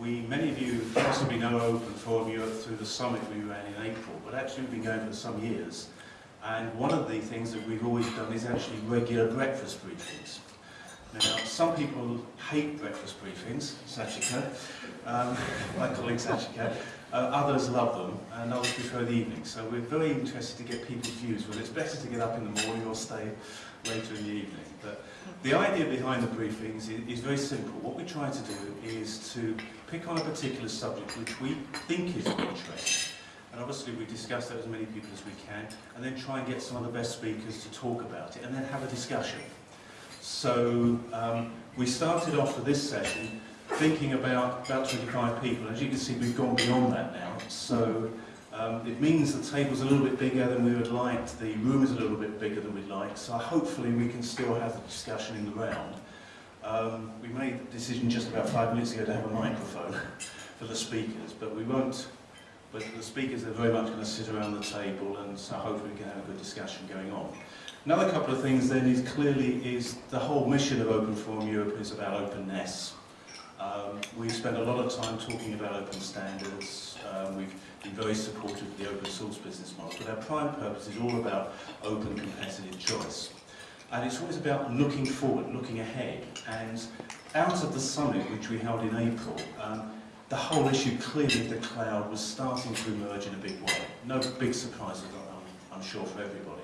We, many of you possibly know Open Forum Europe through the summit we ran in April, but actually we've been going for some years. And one of the things that we've always done is actually regular breakfast briefings. Now, some people hate breakfast briefings, Sachika, um, my colleague Sachika. Uh, others love them, and others prefer the evening. So we're very interested to get people's views, whether it's better to get up in the morning or stay later in the evening. But the idea behind the briefings is, is very simple. What we try to do is to pick on a particular subject which we think is interest, and obviously we discuss that as many people as we can, and then try and get some of the best speakers to talk about it, and then have a discussion. So um, we started off for this session thinking about about 25 people. As you can see, we've gone beyond that now. So um, it means the table's a little bit bigger than we would like, the room is a little bit bigger than we'd like, so hopefully we can still have the discussion in the round. Um, we made the decision just about five minutes ago to have a microphone for the speakers, but we won't, but the speakers are very much going to sit around the table and so hopefully we can have a good discussion going on. Another couple of things then is clearly is the whole mission of Open Forum Europe is about openness. Um, we've spent a lot of time talking about open standards. Um, we've been very supportive of the open source business model, but our prime purpose is all about open competitive choice. And it's always about looking forward, looking ahead. And out of the summit, which we held in April, um, the whole issue clearly of the cloud was starting to emerge in a big way. No big surprises, I'm, I'm sure, for everybody.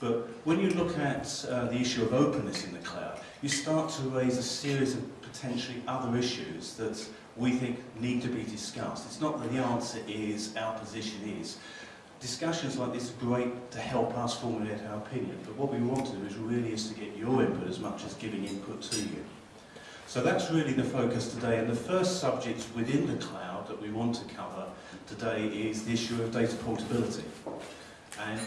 But when you look at uh, the issue of openness in the cloud, you start to raise a series of potentially other issues that we think need to be discussed. It's not that the answer is, our position is. Discussions like this are great to help us formulate our opinion, but what we want to do is really is to get your input as much as giving input to you. So that's really the focus today, and the first subject within the cloud that we want to cover today is the issue of data portability. And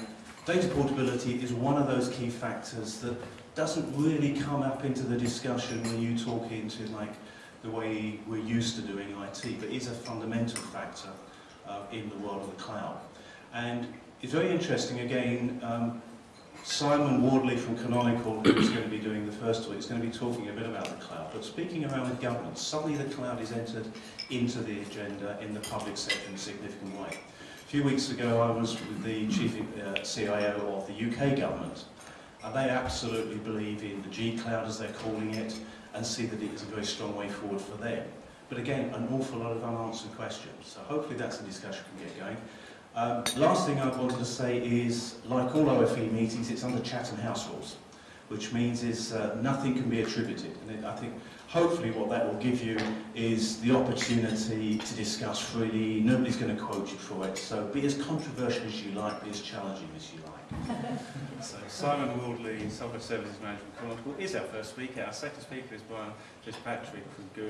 data portability is one of those key factors that doesn't really come up into the discussion when you talk into like the way we're used to doing IT, but is a fundamental factor uh, in the world of the cloud. And it's very interesting, again, um, Simon Wardley from Canonical, who's going to be doing the first talk, He's going to be talking a bit about the cloud, but speaking around the governance, suddenly the cloud is entered into the agenda in the public sector in a significant way. A few weeks ago I was with the chief uh, CIO of the UK government, and they absolutely believe in the G-Cloud as they're calling it, and see that it is a very strong way forward for them. But again, an awful lot of unanswered questions. So hopefully that's a discussion we can get going. Um, last thing I wanted to say is, like all OFE meetings, it's under Chatham House rules, which means is uh, nothing can be attributed. And it, I think hopefully what that will give you is the opportunity to discuss freely. Nobody's going to quote you for it. So be as controversial as you like, be as challenging as you like. so Simon Wardley, Software Services Management Canonical, is our first speaker. Our second speaker is Brian Fitzpatrick from Google.